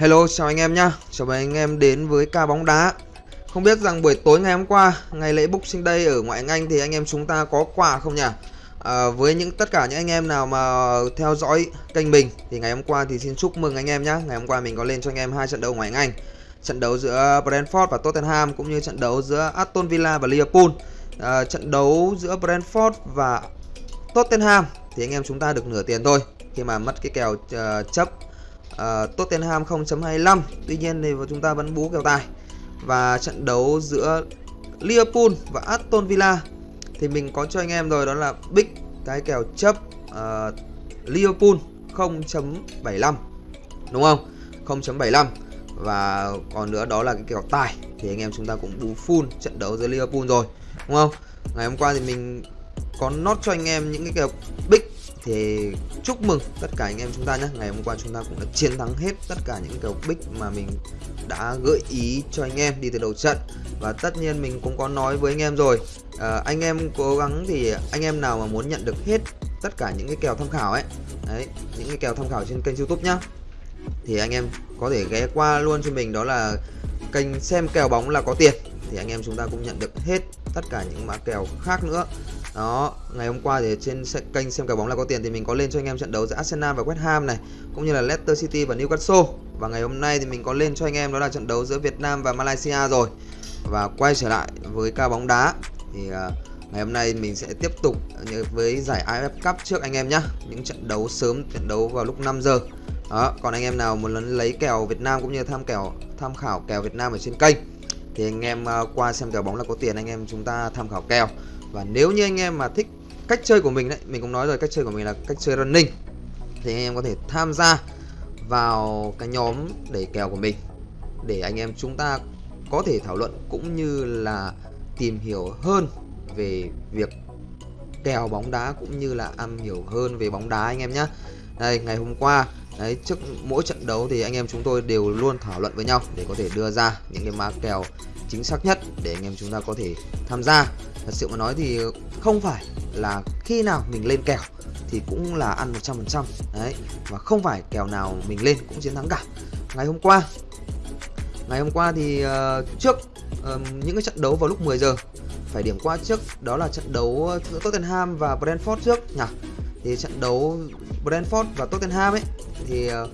Hello chào anh em nhá. Chào mừng anh em đến với ca bóng đá. Không biết rằng buổi tối ngày hôm qua Ngày lễ Boxing Day ở ngoại hạng Anh Thì anh em chúng ta có quà không nhỉ? À, Với những tất cả những anh em nào mà theo dõi kênh mình Thì ngày hôm qua thì xin chúc mừng anh em nhá. Ngày hôm qua mình có lên cho anh em hai trận đấu ngoại hạng Anh. Trận đấu giữa Brentford và Tottenham Cũng như trận đấu giữa Aston Villa và Liverpool. À, Trận đấu giữa Brentford và Tottenham Thì anh em chúng ta được nửa tiền thôi. Khi mà mất cái kèo uh, chấp uh, Tottenham 0.25 Tuy nhiên thì chúng ta vẫn bú kèo tài. Và trận đấu giữa Liverpool và Aston Villa Thì mình có cho anh em rồi đó là Big cái kèo chấp uh, Liverpool 0.75 Đúng không? 0.75 Và còn nữa đó là cái kèo tài. Thì anh em chúng ta cũng bú full trận đấu giữa Liverpool rồi. Đúng không? Ngày hôm qua thì mình có nốt cho anh em những cái kèo big thì chúc mừng tất cả anh em chúng ta nhé. Ngày hôm qua chúng ta cũng đã chiến thắng hết tất cả những cầu bích mà mình đã gợi ý cho anh em đi từ đầu trận. Và tất nhiên mình cũng có nói với anh em rồi. À, anh em cố gắng thì anh em nào mà muốn nhận được hết tất cả những cái kèo tham khảo ấy đấy những cái kèo tham khảo trên kênh youtube nhá thì anh em có thể ghé qua luôn cho mình đó là kênh xem kèo bóng là có tiền. Thì anh em chúng ta cũng nhận được hết tất cả những mã kèo khác nữa đó ngày hôm qua thì trên kênh xem cả bóng là có tiền thì mình có lên cho anh em trận đấu giữa Arsenal và West Ham này cũng như là Leicester City và Newcastle. Và ngày hôm nay thì mình có lên cho anh em đó là trận đấu giữa Việt Nam và Malaysia rồi. Và quay trở lại với ca bóng đá thì uh, ngày hôm nay mình sẽ tiếp tục với giải AFF Cup trước anh em nhé những trận đấu sớm trận đấu vào lúc 5 giờ. Đó còn anh em nào muốn lấy kèo Việt Nam cũng như tham kèo tham khảo kèo Việt Nam ở trên kênh thì anh em uh, qua xem kèo bóng là có tiền anh em chúng ta tham khảo kèo và nếu như anh em mà thích cách chơi của mình đấy, mình cũng nói rồi, cách chơi của mình là cách chơi running, thì anh em có thể tham gia vào cái nhóm để kèo của mình, để anh em chúng ta có thể thảo luận cũng như là tìm hiểu hơn về việc kèo bóng đá cũng như là am hiểu hơn về bóng đá anh em nhé đây, ngày hôm qua, đấy, trước mỗi trận đấu thì anh em chúng tôi đều luôn thảo luận với nhau để có thể đưa ra những cái mã kèo chính xác nhất để anh em chúng ta có thể tham gia. Thật sự mà nói thì không phải là khi nào mình lên kèo thì cũng là ăn 100% đấy và không phải kèo nào mình lên cũng chiến thắng cả. Ngày hôm qua ngày hôm qua thì uh, trước uh, những cái trận đấu vào lúc 10 giờ phải điểm qua trước đó là trận đấu giữa Tottenham và Brentford trước nhỉ? Thì trận đấu Brentford và Tottenham ấy thì uh,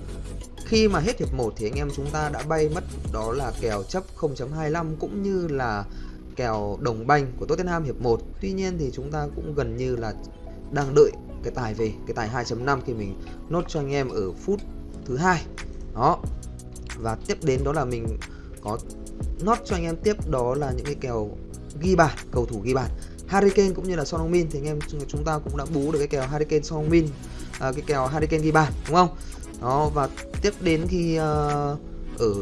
khi mà hết hiệp 1 thì anh em chúng ta đã bay mất đó là kèo chấp 0.25 cũng như là kèo đồng banh của Tottenham hiệp 1 Tuy nhiên thì chúng ta cũng gần như là đang đợi cái tài về cái tài 2.5 khi mình nốt cho anh em ở phút thứ hai. Đó. Và tiếp đến đó là mình có nốt cho anh em tiếp đó là những cái kèo ghi bàn cầu thủ ghi bàn. Harry Kane cũng như là Son Heung-min thì anh em chúng ta cũng đã bú được cái kèo Harry Kane Son Heung-min à, cái kèo Harry Kane ghi bàn đúng không? Đó và tiếp đến khi uh, ờ, ở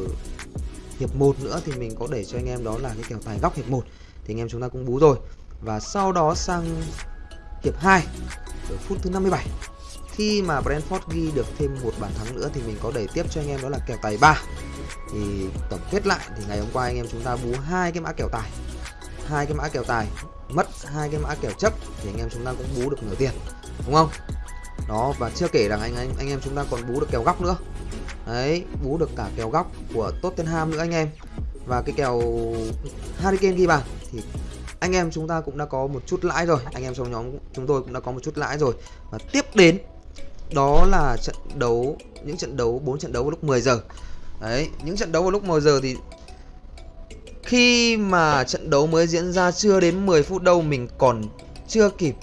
hiệp 1 nữa thì mình có để cho anh em đó là cái kèo tài góc hiệp 1 thì anh em chúng ta cũng bú rồi. Và sau đó sang hiệp 2 ở phút thứ 57 khi mà Brentford ghi được thêm một bàn thắng nữa thì mình có đẩy tiếp cho anh em đó là kèo tài 3 thì tổng kết lại thì ngày hôm qua anh em chúng ta bú hai cái mã kèo tài. Hai cái mã kèo tài mất hai cái mã kèo chấp thì anh em chúng ta cũng bú được nửa tiền. Đúng không? Đó, và chưa kể rằng anh anh anh em chúng ta còn bú được kèo góc nữa. Đấy, bú được cả kèo góc của Tottenham nữa anh em. Và cái kèo Harry Kane ghi bàn thì anh em chúng ta cũng đã có một chút lãi rồi. Anh em trong nhóm chúng tôi cũng đã có một chút lãi rồi. Và tiếp đến, đó là trận đấu, những trận đấu, bốn trận đấu vào lúc 10 giờ. Đấy, những trận đấu vào lúc 10 giờ thì khi mà trận đấu mới diễn ra chưa đến 10 phút đâu, mình còn chưa kịp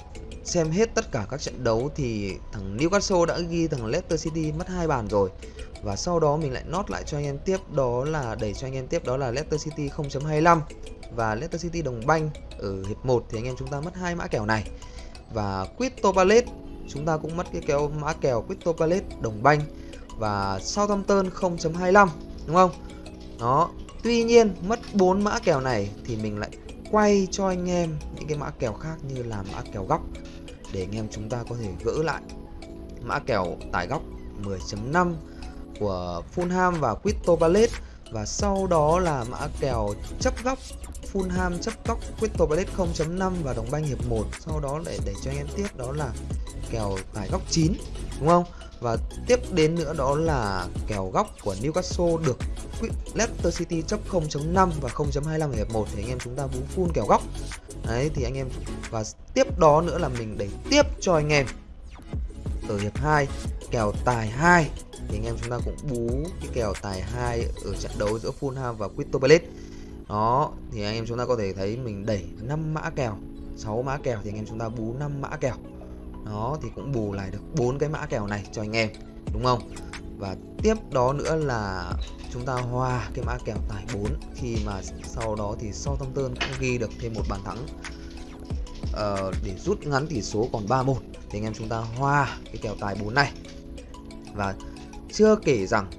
xem hết tất cả các trận đấu thì thằng Newcastle đã ghi thằng Leicester City mất hai bàn rồi. Và sau đó mình lại nốt lại cho anh em tiếp, đó là, đẩy cho anh em tiếp, đó là Leicester City 0.25 và Leicester City đồng banh ở hiệp 1 thì anh em chúng ta mất hai mã kèo này. Và Crystal Palace, chúng ta cũng mất cái kèo mã kèo Crystal Palace đồng banh. Và Southampton 0.25 đúng không? Đó, tuy nhiên mất 4 mã kèo này thì mình lại quay cho anh em những cái mã kèo khác như là mã kèo góc để anh em chúng ta có thể gỡ lại. Mã kèo tài góc 10.5 của Fulham và Crystal Palace. Và sau đó là mã kèo chấp góc, Fulham chấp góc, Crystal Palace 0.5 và đồng banh hiệp 1 sau đó để để cho anh em tiếp, đó là kèo tài góc 9 đúng không? Và tiếp đến nữa đó là kèo góc của Newcastle được Leicester City chấp 0.5 và 0.25 ở hiệp 1 thì anh em chúng ta vú full kèo góc. Đấy, thì anh em và tiếp đó nữa là mình đẩy tiếp cho anh em. Ở hiệp 2 kèo tài 2 thì anh em chúng ta cũng bú cái kèo tài 2 ở trận đấu giữa Fulham và Crystal Palace. Đó, thì anh em chúng ta có thể thấy mình đẩy 5 mã kèo 6 mã kèo thì anh em chúng ta bú 5 mã kèo. Đó, thì cũng bù lại được bốn cái mã kèo này cho anh em, đúng không? Và tiếp đó nữa là chúng ta hòa cái mã kèo tài 4 khi mà sau đó thì Southampton cũng ghi được thêm một bàn thắng uh, để rút ngắn tỷ số còn 3-1 thì anh em chúng ta hòa cái kèo tài 4 này và chưa kể rằng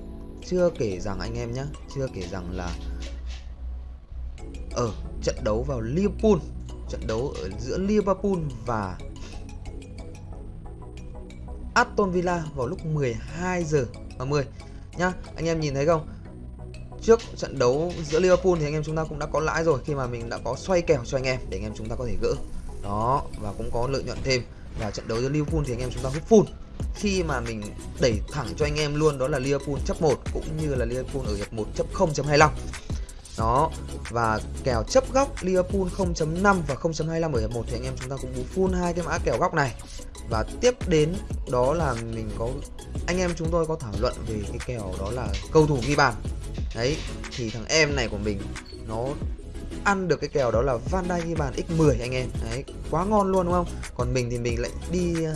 chưa kể rằng anh em nhé chưa kể rằng là ở trận đấu vào Liverpool trận đấu ở giữa Liverpool và Aston Villa vào lúc 12 giờ à, 30 nhá. Anh em nhìn thấy không? Trước trận đấu giữa Liverpool thì anh em chúng ta cũng đã có lãi rồi khi mà mình đã có xoay kèo cho anh em để anh em chúng ta có thể gỡ. Đó, và cũng có lợi nhuận thêm. Và trận đấu giữa Liverpool thì anh em chúng ta hút full. Khi mà mình đẩy thẳng cho anh em luôn, đó là Liverpool chấp 1 cũng như là Liverpool ở hiệp 1 chấp 0.25. Đó, Và kèo chấp góc Liverpool 0.5 và 0.25 ở hiệp 1 thì anh em chúng ta cũng bú full hai cái mã kèo góc này và tiếp đến, đó là mình có, anh em chúng tôi có thảo luận về cái kèo đó là cầu thủ ghi bàn đấy, thì thằng em này của mình, nó ăn được cái kèo đó là Van Dijk ghi bàn x10 anh em. Đấy, quá ngon luôn đúng không? Còn mình thì mình lại đi à,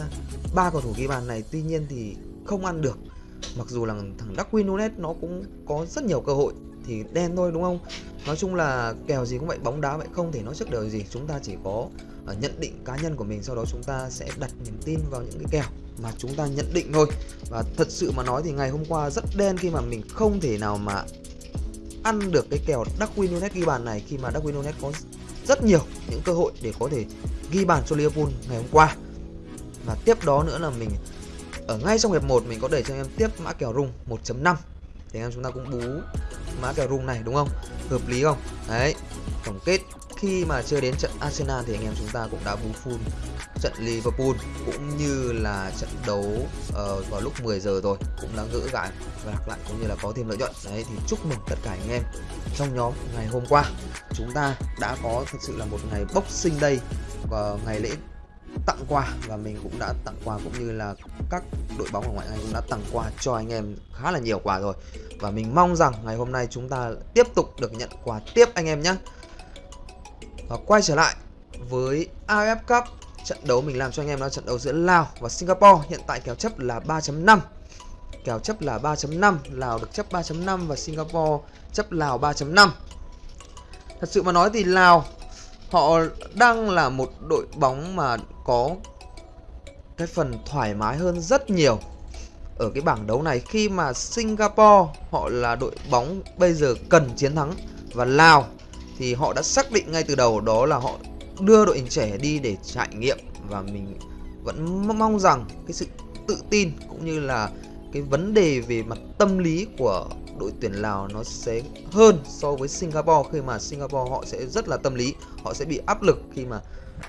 ba cầu thủ ghi bàn này, tuy nhiên thì không ăn được. Mặc dù là thằng Darwin Nunes nó cũng có rất nhiều cơ hội, thì đen thôi đúng không? Nói chung là kèo gì cũng vậy, bóng đá vậy, không thể nói trước đời gì. Chúng ta chỉ có à, nhận định cá nhân của mình, sau đó chúng ta sẽ đặt niềm tin vào những cái kèo mà chúng ta nhận định thôi. Và thật sự mà nói thì ngày hôm qua rất đen khi mà mình không thể nào mà ăn được cái kèo Darwin Nunes ghi bàn này khi mà Darwin Nunes có rất nhiều những cơ hội để có thể ghi bàn cho Liverpool ngày hôm qua. Và tiếp đó nữa là mình ở ngay trong hiệp 1 mình có để cho em tiếp mã kèo rung 1.5 thì anh em chúng ta cũng bú mã kèo rung này, đúng không? Hợp lý không? Đấy, tổng kết khi mà chưa đến trận Arsenal thì anh em chúng ta cũng đã bú full trận Liverpool cũng như là trận đấu uh, vào lúc 10 giờ rồi cũng đã gỡ gãi và đặt lại cũng như là có thêm lợi nhuận. Đấy thì chúc mừng tất cả anh em trong nhóm ngày hôm qua. Chúng ta đã có thực sự là một ngày Boxing Day và ngày lễ tặng quà và mình cũng đã tặng quà cũng như là các đội bóng ở ngoại hạng Anh cũng đã tặng quà cho anh em khá là nhiều quà rồi. Và mình mong rằng ngày hôm nay chúng ta tiếp tục được nhận quà tiếp anh em nhé và quay trở lại với AFF Cup. Trận đấu mình làm cho anh em là trận đấu giữa Lào và Singapore. Hiện tại kèo chấp là 3.5 kèo chấp là 3.5 Lào được chấp 3.5 và Singapore chấp Lào 3.5 thật sự mà nói thì Lào, họ đang là một đội bóng mà có cái phần thoải mái hơn rất nhiều ở cái bảng đấu này. Khi mà Singapore họ là đội bóng bây giờ cần chiến thắng và Lào thì họ đã xác định ngay từ đầu đó là họ đưa đội hình trẻ đi để trải nghiệm và mình vẫn mong rằng cái sự tự tin cũng như là cái vấn đề về mặt tâm lý của đội tuyển Lào nó sẽ hơn so với Singapore. Khi mà Singapore họ sẽ rất là tâm lý, họ sẽ bị áp lực khi mà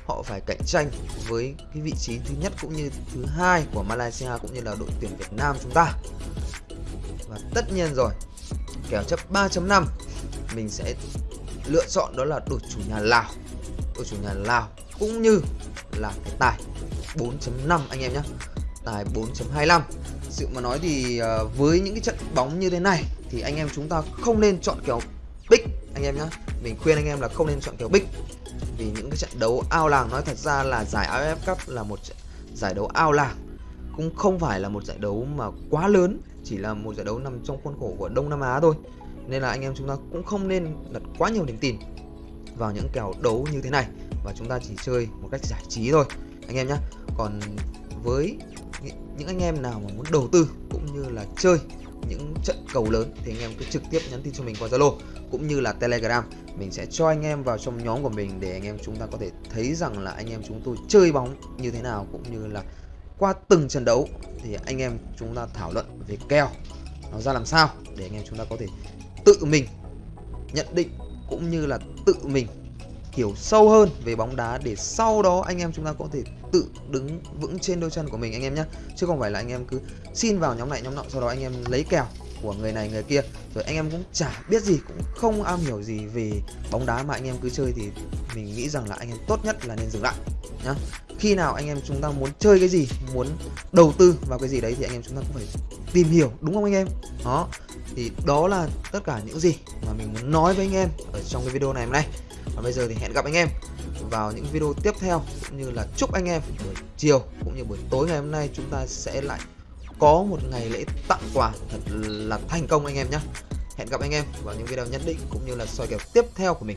họ phải cạnh tranh với cái vị trí thứ nhất cũng như thứ hai của Malaysia cũng như là đội tuyển Việt Nam chúng ta. Và tất nhiên rồi, kèo chấp 3.5 mình sẽ lựa chọn đó là đội chủ nhà Lào. Đội chủ nhà Lào cũng như là cái tài 4.5 anh em nhé tài 4.25 sự mà nói thì ờ, với những cái trận bóng như thế này thì anh em chúng ta không nên chọn kèo big anh em nhé mình khuyên anh em là không nên chọn kèo big vì những cái trận đấu ao làng, nói thật ra là giải AFF Cup là một giải đấu ao làng cũng không phải là một giải đấu mà quá lớn, chỉ là một giải đấu nằm trong khuôn khổ của Đông Nam Á thôi nên là anh em chúng ta cũng không nên đặt quá nhiều niềm tin vào những kèo đấu như thế này và chúng ta chỉ chơi một cách giải trí thôi, anh em nhé còn với những anh em nào mà muốn đầu tư cũng như là chơi những trận cầu lớn thì anh em cứ trực tiếp nhắn tin cho mình qua Zalo cũng như là Telegram. Mình sẽ cho anh em vào trong nhóm của mình để anh em chúng ta có thể thấy rằng là anh em chúng tôi chơi bóng như thế nào cũng như là qua từng trận đấu thì anh em chúng ta thảo luận về kèo nó ra làm sao để anh em chúng ta có thể tự mình nhận định cũng như là tự mình hiểu sâu hơn về bóng đá để sau đó anh em chúng ta có thể tự đứng vững trên đôi chân của mình anh em nhé. Chứ không phải là anh em cứ xin vào nhóm này, nhóm nọ, sau đó anh em lấy kèo của người này, người kia. Rồi anh em cũng chả biết gì, cũng không am hiểu gì về bóng đá mà anh em cứ chơi thì mình nghĩ rằng là anh em tốt nhất là nên dừng lại nhá khi nào anh em chúng ta muốn chơi cái gì, muốn đầu tư vào cái gì đấy thì anh em chúng ta cũng phải tìm hiểu, đúng không anh em? Đó, thì đó là tất cả những gì mà mình muốn nói với anh em ở trong cái video này hôm nay. Và bây giờ thì hẹn gặp anh em vào những video tiếp theo, cũng như là chúc anh em buổi chiều cũng như buổi tối ngày hôm nay chúng ta sẽ lại có một ngày lễ tặng quà thật là thành công anh em nhé hẹn gặp anh em vào những video nhất định cũng như là soi kèo tiếp theo của mình.